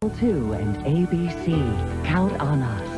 2 and ABC. Count on us.